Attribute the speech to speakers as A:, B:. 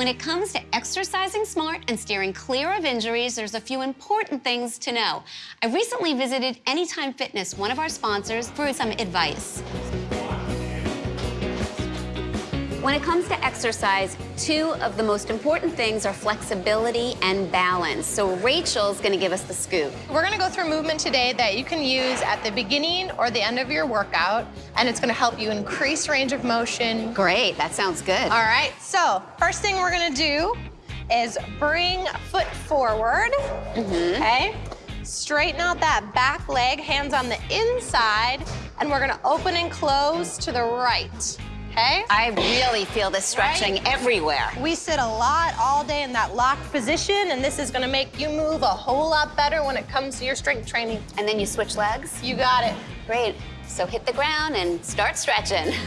A: When it comes to exercising smart and steering clear of injuries, there's a few important things to know. I recently visited Anytime Fitness, one of our sponsors, for some advice. When it comes to exercise, two of the most important things are flexibility and balance. So Rachel's gonna give us the scoop.
B: We're gonna go through movement today that you can use at the beginning or the end of your workout, and it's gonna help you increase range of motion.
A: Great, that sounds good.
B: All right, so first thing we're gonna do is bring foot forward, mm-hmm. okay? Straighten out that back leg, hands on the inside, and we're gonna open and close to the right, okay?
A: I really feel this stretching
B: Right?
A: everywhere.
B: We sit a lot all day in that locked position, and this is gonna make you move a whole lot better when it comes to your strength training.
A: And then you switch legs?
B: You got it.
A: Great. So hit the ground and start stretching.